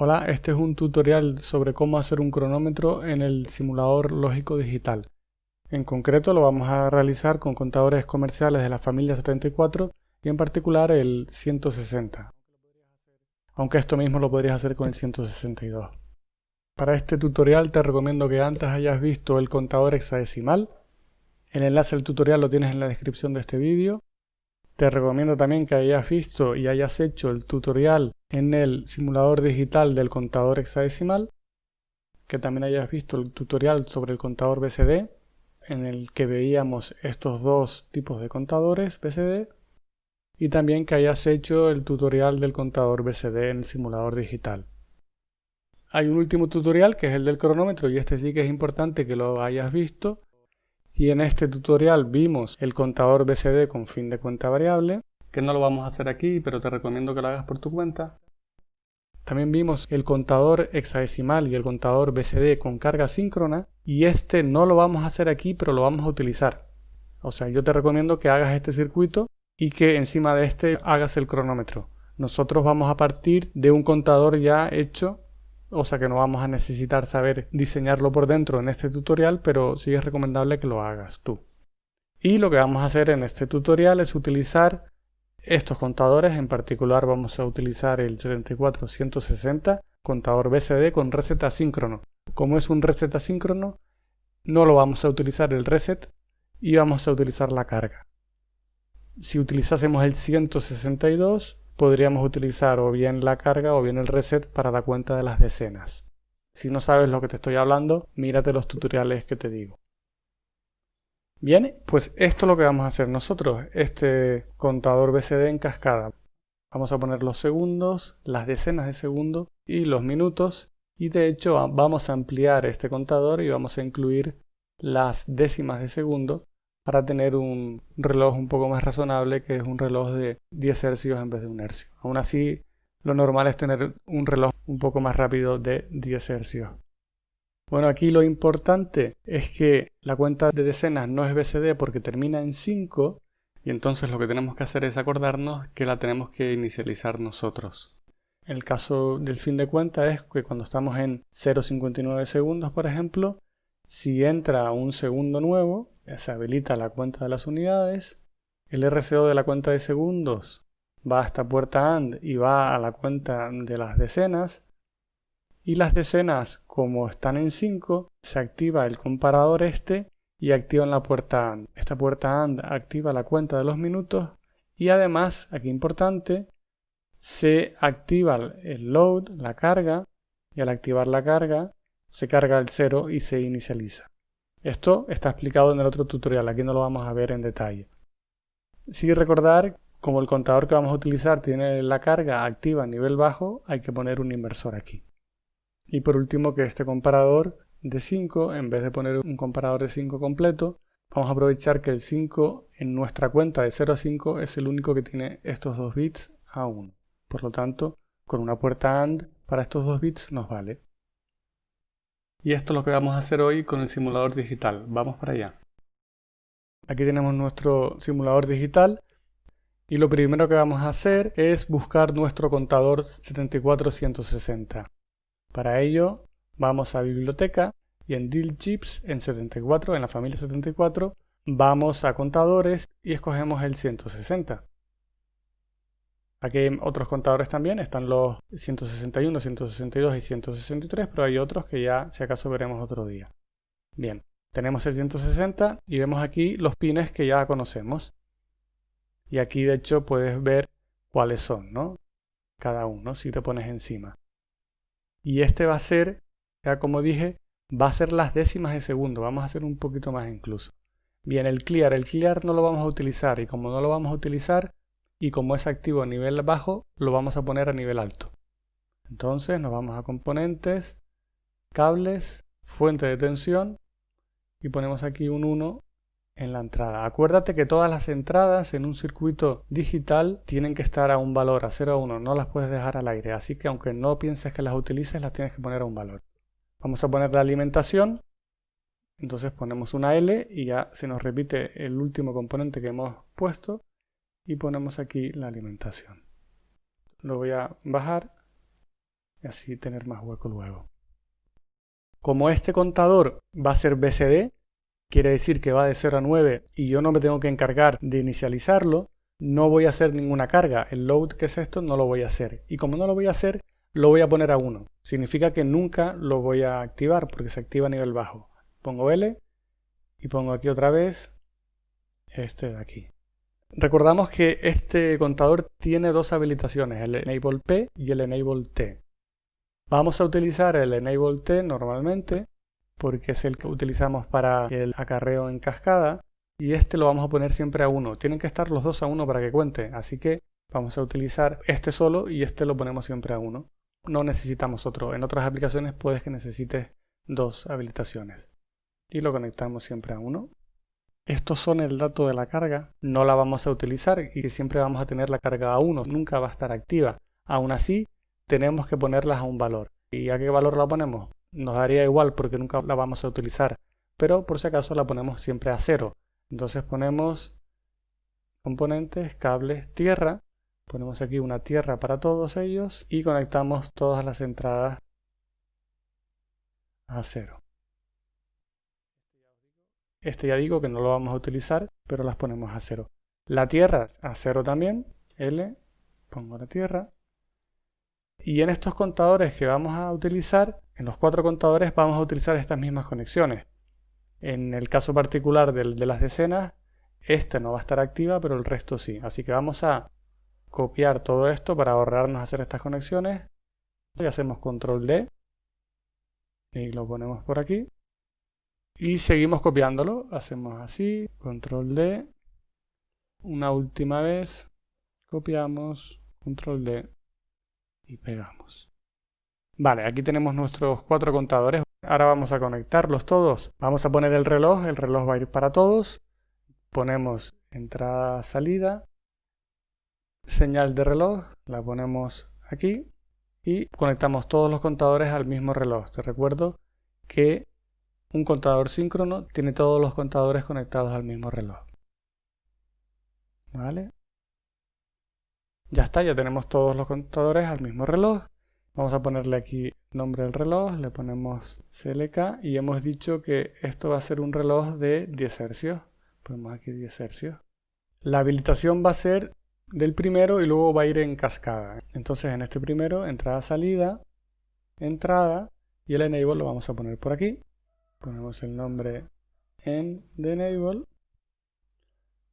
Hola, este es un tutorial sobre cómo hacer un cronómetro en el simulador lógico digital. En concreto lo vamos a realizar con contadores comerciales de la familia 74 y en particular el 160. Aunque esto mismo lo podrías hacer con el 162. Para este tutorial te recomiendo que antes hayas visto el contador hexadecimal. El enlace al tutorial lo tienes en la descripción de este vídeo. Te recomiendo también que hayas visto y hayas hecho el tutorial en el simulador digital del contador hexadecimal, que también hayas visto el tutorial sobre el contador BCD, en el que veíamos estos dos tipos de contadores BCD, y también que hayas hecho el tutorial del contador BCD en el simulador digital. Hay un último tutorial que es el del cronómetro y este sí que es importante que lo hayas visto y en este tutorial vimos el contador BCD con fin de cuenta variable, que no lo vamos a hacer aquí, pero te recomiendo que lo hagas por tu cuenta. También vimos el contador hexadecimal y el contador BCD con carga síncrona, y este no lo vamos a hacer aquí, pero lo vamos a utilizar. O sea, yo te recomiendo que hagas este circuito y que encima de este hagas el cronómetro. Nosotros vamos a partir de un contador ya hecho o sea que no vamos a necesitar saber diseñarlo por dentro en este tutorial, pero sí es recomendable que lo hagas tú. Y lo que vamos a hacer en este tutorial es utilizar estos contadores, en particular vamos a utilizar el 74160 contador BCD con reset asíncrono. Como es un reset asíncrono, no lo vamos a utilizar el reset y vamos a utilizar la carga. Si utilizásemos el 162, podríamos utilizar o bien la carga o bien el reset para dar cuenta de las decenas. Si no sabes lo que te estoy hablando, mírate los tutoriales que te digo. Bien, pues esto es lo que vamos a hacer nosotros, este contador BCD en cascada. Vamos a poner los segundos, las decenas de segundo y los minutos y de hecho vamos a ampliar este contador y vamos a incluir las décimas de segundo para tener un reloj un poco más razonable que es un reloj de 10 hercios en vez de un hercio. Aún así, lo normal es tener un reloj un poco más rápido de 10 hercios. Bueno, aquí lo importante es que la cuenta de decenas no es BCD porque termina en 5 y entonces lo que tenemos que hacer es acordarnos que la tenemos que inicializar nosotros. El caso del fin de cuenta es que cuando estamos en 0,59 segundos, por ejemplo, si entra un segundo nuevo, se habilita la cuenta de las unidades, el RCO de la cuenta de segundos va a esta puerta AND y va a la cuenta de las decenas, y las decenas, como están en 5, se activa el comparador este y activan la puerta AND. Esta puerta AND activa la cuenta de los minutos y además, aquí importante, se activa el load, la carga, y al activar la carga se carga el 0 y se inicializa. Esto está explicado en el otro tutorial, aquí no lo vamos a ver en detalle. Sí recordar, como el contador que vamos a utilizar tiene la carga activa a nivel bajo, hay que poner un inversor aquí. Y por último que este comparador de 5, en vez de poner un comparador de 5 completo, vamos a aprovechar que el 5 en nuestra cuenta de 0 a 5 es el único que tiene estos dos bits a 1. Por lo tanto, con una puerta AND para estos dos bits nos vale. Y esto es lo que vamos a hacer hoy con el simulador digital. Vamos para allá. Aquí tenemos nuestro simulador digital y lo primero que vamos a hacer es buscar nuestro contador 74160. Para ello vamos a biblioteca y en Deal Chips en 74, en la familia 74, vamos a contadores y escogemos el 160. Aquí hay otros contadores también, están los 161, 162 y 163, pero hay otros que ya si acaso veremos otro día. Bien, tenemos el 160 y vemos aquí los pines que ya conocemos. Y aquí de hecho puedes ver cuáles son, ¿no? Cada uno, si te pones encima. Y este va a ser, ya como dije, va a ser las décimas de segundo, vamos a hacer un poquito más incluso. Bien, el clear, el clear no lo vamos a utilizar y como no lo vamos a utilizar, y como es activo a nivel bajo, lo vamos a poner a nivel alto. Entonces nos vamos a componentes, cables, fuente de tensión y ponemos aquí un 1 en la entrada. Acuérdate que todas las entradas en un circuito digital tienen que estar a un valor, a 0 a 1, no las puedes dejar al aire, así que aunque no pienses que las utilices, las tienes que poner a un valor. Vamos a poner la alimentación, entonces ponemos una L y ya se nos repite el último componente que hemos puesto y ponemos aquí la alimentación. Lo voy a bajar y así tener más hueco luego. Como este contador va a ser BCD, quiere decir que va de 0 a 9 y yo no me tengo que encargar de inicializarlo, no voy a hacer ninguna carga. El load, que es esto, no lo voy a hacer. Y como no lo voy a hacer, lo voy a poner a 1. Significa que nunca lo voy a activar porque se activa a nivel bajo. Pongo L y pongo aquí otra vez este de aquí. Recordamos que este contador tiene dos habilitaciones, el Enable P y el Enable T. Vamos a utilizar el Enable T normalmente porque es el que utilizamos para el acarreo en cascada y este lo vamos a poner siempre a 1. Tienen que estar los dos a 1 para que cuente, así que vamos a utilizar este solo y este lo ponemos siempre a 1. No necesitamos otro. En otras aplicaciones puedes que necesites dos habilitaciones. Y lo conectamos siempre a 1. Estos son el dato de la carga, no la vamos a utilizar y siempre vamos a tener la carga a 1, nunca va a estar activa. Aún así, tenemos que ponerlas a un valor. ¿Y a qué valor la ponemos? Nos daría igual porque nunca la vamos a utilizar, pero por si acaso la ponemos siempre a 0. Entonces ponemos componentes, cables, tierra, ponemos aquí una tierra para todos ellos y conectamos todas las entradas a 0. Este ya digo que no lo vamos a utilizar, pero las ponemos a cero. La tierra a cero también. L, pongo la tierra. Y en estos contadores que vamos a utilizar, en los cuatro contadores vamos a utilizar estas mismas conexiones. En el caso particular de, de las decenas, esta no va a estar activa, pero el resto sí. Así que vamos a copiar todo esto para ahorrarnos hacer estas conexiones. Y hacemos control D. Y lo ponemos por aquí. Y seguimos copiándolo. Hacemos así, control D. Una última vez. Copiamos, control D. Y pegamos. Vale, aquí tenemos nuestros cuatro contadores. Ahora vamos a conectarlos todos. Vamos a poner el reloj. El reloj va a ir para todos. Ponemos entrada, salida. Señal de reloj. La ponemos aquí. Y conectamos todos los contadores al mismo reloj. Te recuerdo que un contador síncrono tiene todos los contadores conectados al mismo reloj. ¿Vale? Ya está, ya tenemos todos los contadores al mismo reloj. Vamos a ponerle aquí nombre del reloj, le ponemos CLK y hemos dicho que esto va a ser un reloj de 10 hercios. Ponemos aquí 10 hercios. La habilitación va a ser del primero y luego va a ir en cascada. Entonces en este primero, entrada, salida, entrada y el enable lo vamos a poner por aquí ponemos el nombre en the enable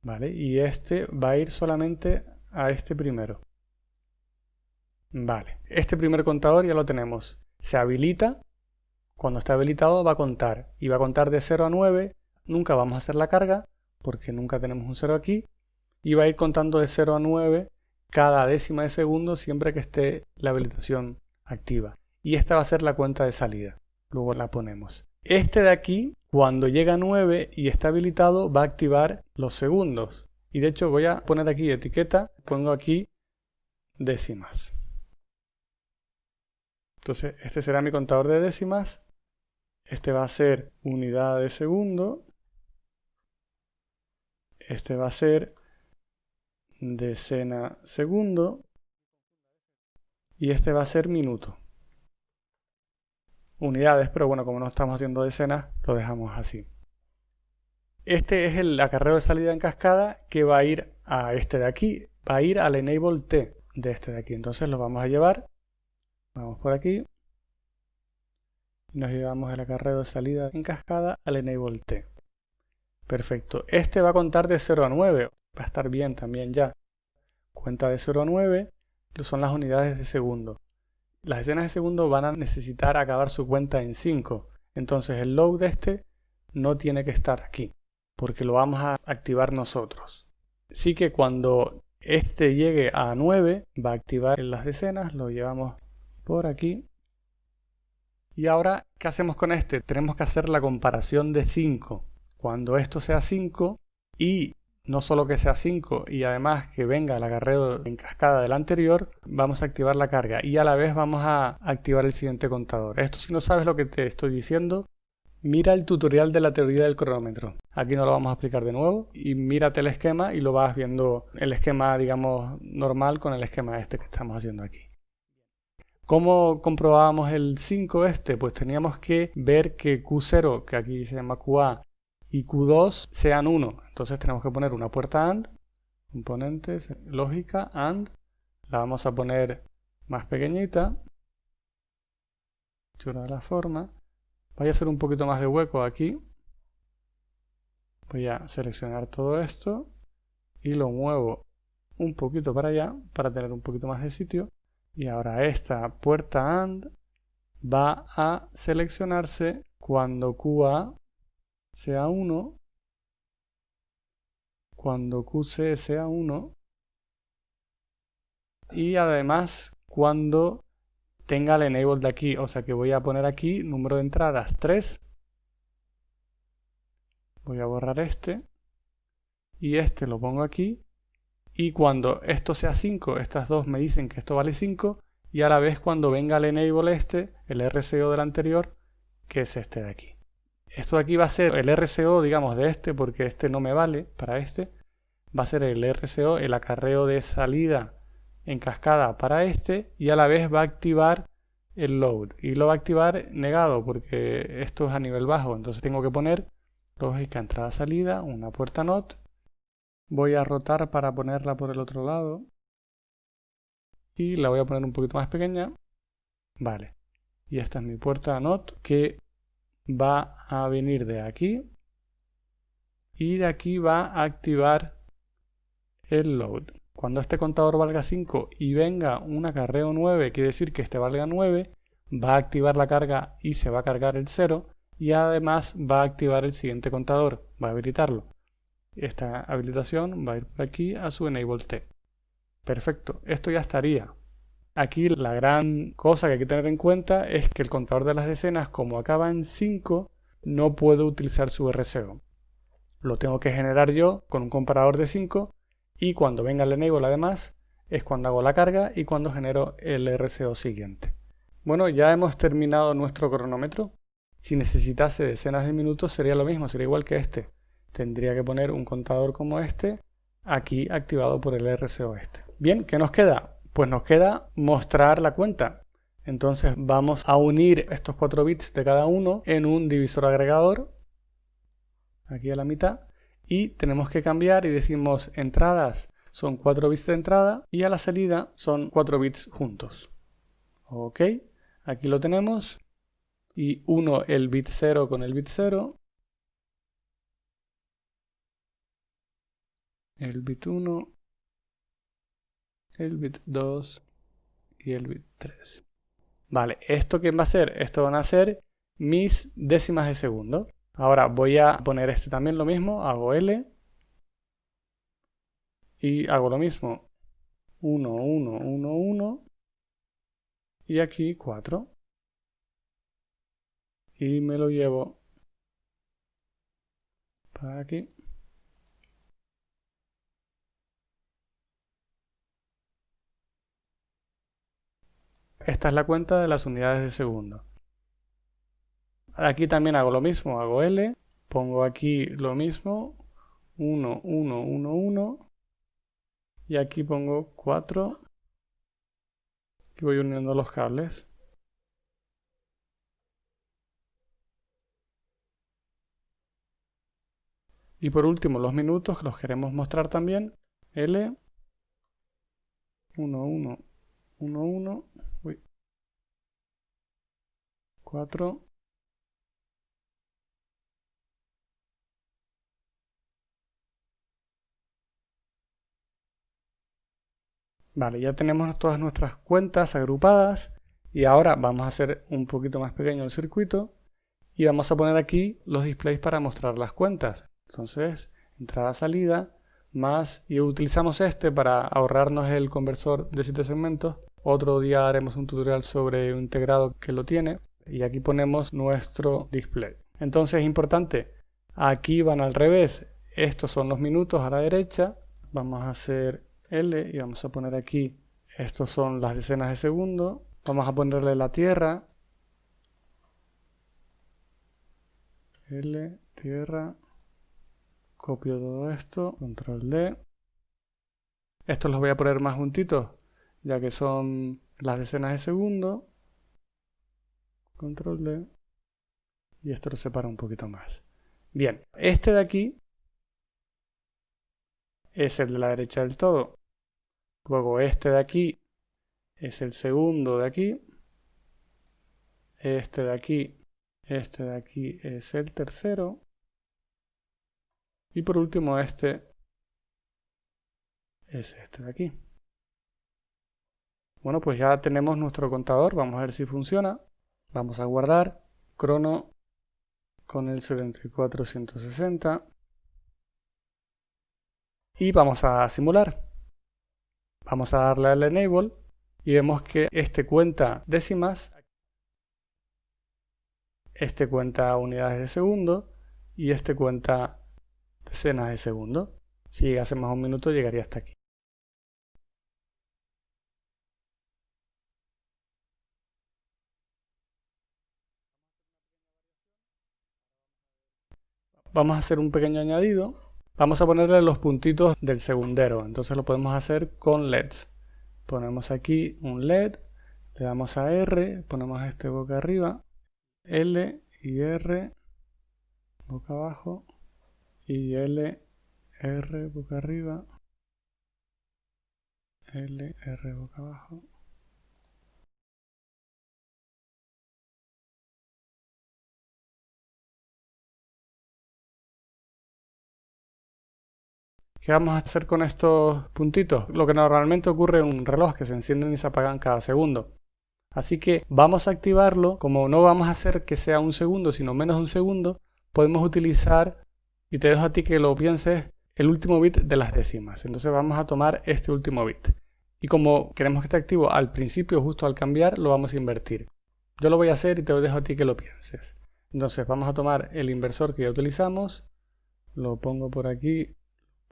vale y este va a ir solamente a este primero. Vale este primer contador ya lo tenemos. Se habilita cuando está habilitado va a contar y va a contar de 0 a 9 nunca vamos a hacer la carga porque nunca tenemos un 0 aquí y va a ir contando de 0 a 9 cada décima de segundo siempre que esté la habilitación activa. Y esta va a ser la cuenta de salida. Luego la ponemos este de aquí, cuando llega a 9 y está habilitado, va a activar los segundos. Y de hecho voy a poner aquí etiqueta, pongo aquí décimas. Entonces este será mi contador de décimas. Este va a ser unidad de segundo. Este va a ser decena segundo. Y este va a ser minuto unidades, pero bueno, como no estamos haciendo decenas, lo dejamos así. Este es el acarreo de salida en cascada que va a ir a este de aquí, va a ir al enable T de este de aquí. Entonces lo vamos a llevar, vamos por aquí, y nos llevamos el acarreo de salida en cascada al enable T. Perfecto, este va a contar de 0 a 9, va a estar bien también ya. Cuenta de 0 a 9, son las unidades de segundo. Las escenas de segundo van a necesitar acabar su cuenta en 5. Entonces el load de este no tiene que estar aquí, porque lo vamos a activar nosotros. Así que cuando este llegue a 9, va a activar las decenas, lo llevamos por aquí. Y ahora, ¿qué hacemos con este? Tenemos que hacer la comparación de 5. Cuando esto sea 5 y no solo que sea 5 y además que venga el agarreo en cascada del anterior, vamos a activar la carga y a la vez vamos a activar el siguiente contador. Esto si no sabes lo que te estoy diciendo, mira el tutorial de la teoría del cronómetro. Aquí no lo vamos a explicar de nuevo y mírate el esquema y lo vas viendo el esquema digamos normal con el esquema este que estamos haciendo aquí. ¿Cómo comprobábamos el 5 este? Pues teníamos que ver que Q0, que aquí se llama QA, y Q2 sean 1. Entonces tenemos que poner una puerta AND, componentes, lógica, AND. La vamos a poner más pequeñita. Chura la forma. Voy a hacer un poquito más de hueco aquí. Voy a seleccionar todo esto y lo muevo un poquito para allá para tener un poquito más de sitio. Y ahora esta puerta AND va a seleccionarse cuando QA sea 1, cuando QC sea 1 y además cuando tenga el enable de aquí, o sea que voy a poner aquí número de entradas 3. Voy a borrar este y este lo pongo aquí y cuando esto sea 5, estas dos me dicen que esto vale 5 y a la vez cuando venga el enable este, el RCO del anterior, que es este de aquí. Esto de aquí va a ser el RCO, digamos, de este, porque este no me vale para este. Va a ser el RCO, el acarreo de salida en cascada para este y a la vez va a activar el load. Y lo va a activar negado porque esto es a nivel bajo, entonces tengo que poner lógica entrada-salida, una puerta NOT Voy a rotar para ponerla por el otro lado. Y la voy a poner un poquito más pequeña. Vale. Y esta es mi puerta NOT que va a venir de aquí. Y de aquí va a activar el load. Cuando este contador valga 5 y venga un acarreo 9, quiere decir que este valga 9, va a activar la carga y se va a cargar el 0 y además va a activar el siguiente contador, va a habilitarlo. Esta habilitación va a ir por aquí a su enable T. Perfecto, esto ya estaría. Aquí la gran cosa que hay que tener en cuenta es que el contador de las decenas, como acaba en 5, no puedo utilizar su RCO. Lo tengo que generar yo con un comparador de 5 y cuando venga el enable además es cuando hago la carga y cuando genero el RCO siguiente. Bueno, ya hemos terminado nuestro cronómetro. Si necesitase decenas de minutos sería lo mismo, sería igual que este tendría que poner un contador como este aquí activado por el RCO este. Bien, ¿qué nos queda? Pues nos queda mostrar la cuenta. Entonces vamos a unir estos 4 bits de cada uno en un divisor agregador, aquí a la mitad, y tenemos que cambiar y decimos entradas son 4 bits de entrada y a la salida son 4 bits juntos. Ok, aquí lo tenemos, y uno el bit 0 con el bit 0, el bit 1, el bit 2 y el bit 3. Vale, ¿esto qué va a ser? Esto van a ser mis décimas de segundo. Ahora voy a poner este también lo mismo, hago L y hago lo mismo. 1, 1, 1, 1 y aquí 4. Y me lo llevo para aquí. Esta es la cuenta de las unidades de segundo. Aquí también hago lo mismo, hago L, pongo aquí lo mismo, 1, 1, 1, 1, y aquí pongo 4, y voy uniendo los cables. Y por último, los minutos los queremos mostrar también. L, 1, 1, 1, 1, 4 Vale, ya tenemos todas nuestras cuentas agrupadas y ahora vamos a hacer un poquito más pequeño el circuito y vamos a poner aquí los displays para mostrar las cuentas. Entonces, entrada, salida, más, y utilizamos este para ahorrarnos el conversor de 7 segmentos. Otro día haremos un tutorial sobre un integrado que lo tiene y aquí ponemos nuestro display. Entonces es importante, aquí van al revés, estos son los minutos a la derecha, vamos a hacer L y vamos a poner aquí, estos son las decenas de segundo, vamos a ponerle la tierra, L, tierra, copio todo esto, control D, estos los voy a poner más juntitos, ya que son las decenas de segundo. Control D. Y esto lo separa un poquito más. Bien, este de aquí es el de la derecha del todo. Luego este de aquí es el segundo de aquí. Este de aquí, este de aquí es el tercero. Y por último este es este de aquí. Bueno, pues ya tenemos nuestro contador. Vamos a ver si funciona. Vamos a guardar crono con el 7460 y vamos a simular. Vamos a darle al enable y vemos que este cuenta décimas, este cuenta unidades de segundo y este cuenta decenas de segundo. Si llegase más un minuto llegaría hasta aquí. Vamos a hacer un pequeño añadido Vamos a ponerle los puntitos del segundero, entonces lo podemos hacer con LEDs. Ponemos aquí un LED, le damos a R, ponemos este boca arriba, L y R, boca abajo, y L, R, boca arriba, L, R, boca abajo. ¿Qué vamos a hacer con estos puntitos? Lo que normalmente ocurre en un reloj, que se encienden y se apagan cada segundo. Así que vamos a activarlo, como no vamos a hacer que sea un segundo, sino menos un segundo, podemos utilizar, y te dejo a ti que lo pienses, el último bit de las décimas. Entonces vamos a tomar este último bit. Y como queremos que esté activo al principio, justo al cambiar, lo vamos a invertir. Yo lo voy a hacer y te dejo a ti que lo pienses. Entonces vamos a tomar el inversor que ya utilizamos, lo pongo por aquí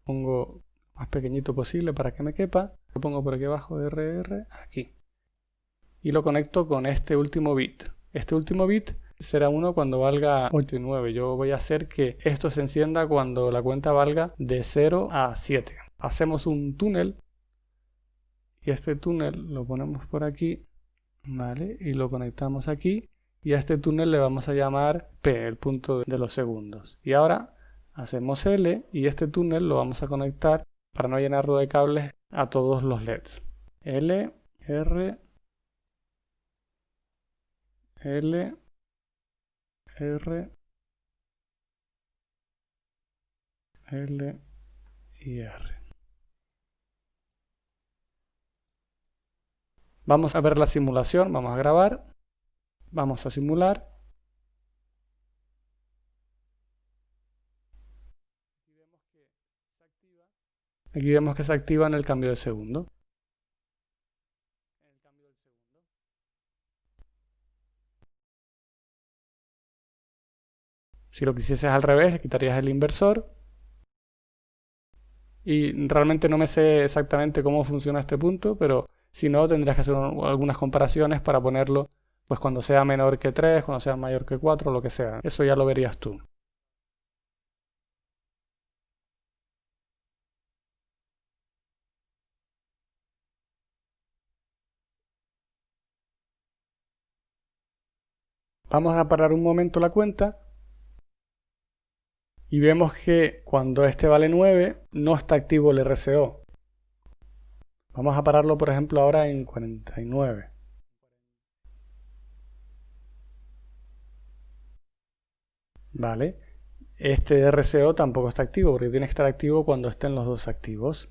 pongo más pequeñito posible para que me quepa. Lo pongo por aquí abajo RR, aquí. Y lo conecto con este último bit. Este último bit será uno cuando valga 8 y 9. Yo voy a hacer que esto se encienda cuando la cuenta valga de 0 a 7. Hacemos un túnel. Y este túnel lo ponemos por aquí. ¿Vale? Y lo conectamos aquí. Y a este túnel le vamos a llamar P, el punto de los segundos. Y ahora hacemos L y este túnel lo vamos a conectar para no llenarlo de cables a todos los LEDs. L, R, L, R, L y R. Vamos a ver la simulación, vamos a grabar, vamos a simular Aquí vemos que se activa en el cambio de segundo. Si lo quisieses al revés, le quitarías el inversor. Y realmente no me sé exactamente cómo funciona este punto, pero si no, tendrías que hacer algunas comparaciones para ponerlo pues cuando sea menor que 3, cuando sea mayor que 4, lo que sea. Eso ya lo verías tú. Vamos a parar un momento la cuenta y vemos que cuando este vale 9 no está activo el RCO. Vamos a pararlo por ejemplo ahora en 49. Vale. Este RCO tampoco está activo porque tiene que estar activo cuando estén los dos activos.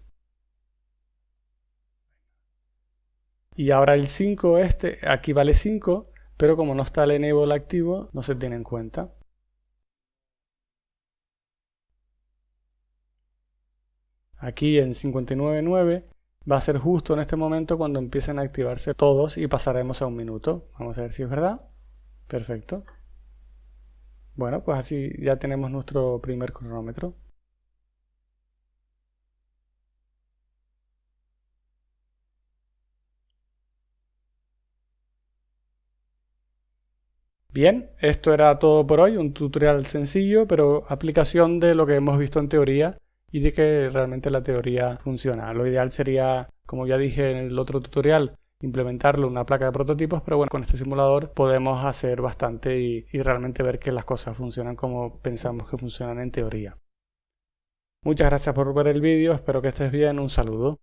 Y ahora el 5 este, aquí vale 5 pero como no está el enable activo, no se tiene en cuenta. Aquí en 59.9 va a ser justo en este momento cuando empiecen a activarse todos y pasaremos a un minuto. Vamos a ver si es verdad. Perfecto. Bueno, pues así ya tenemos nuestro primer cronómetro. Bien, esto era todo por hoy, un tutorial sencillo, pero aplicación de lo que hemos visto en teoría y de que realmente la teoría funciona. Lo ideal sería, como ya dije en el otro tutorial, implementarlo en una placa de prototipos, pero bueno, con este simulador podemos hacer bastante y, y realmente ver que las cosas funcionan como pensamos que funcionan en teoría. Muchas gracias por ver el vídeo, espero que estés bien, un saludo.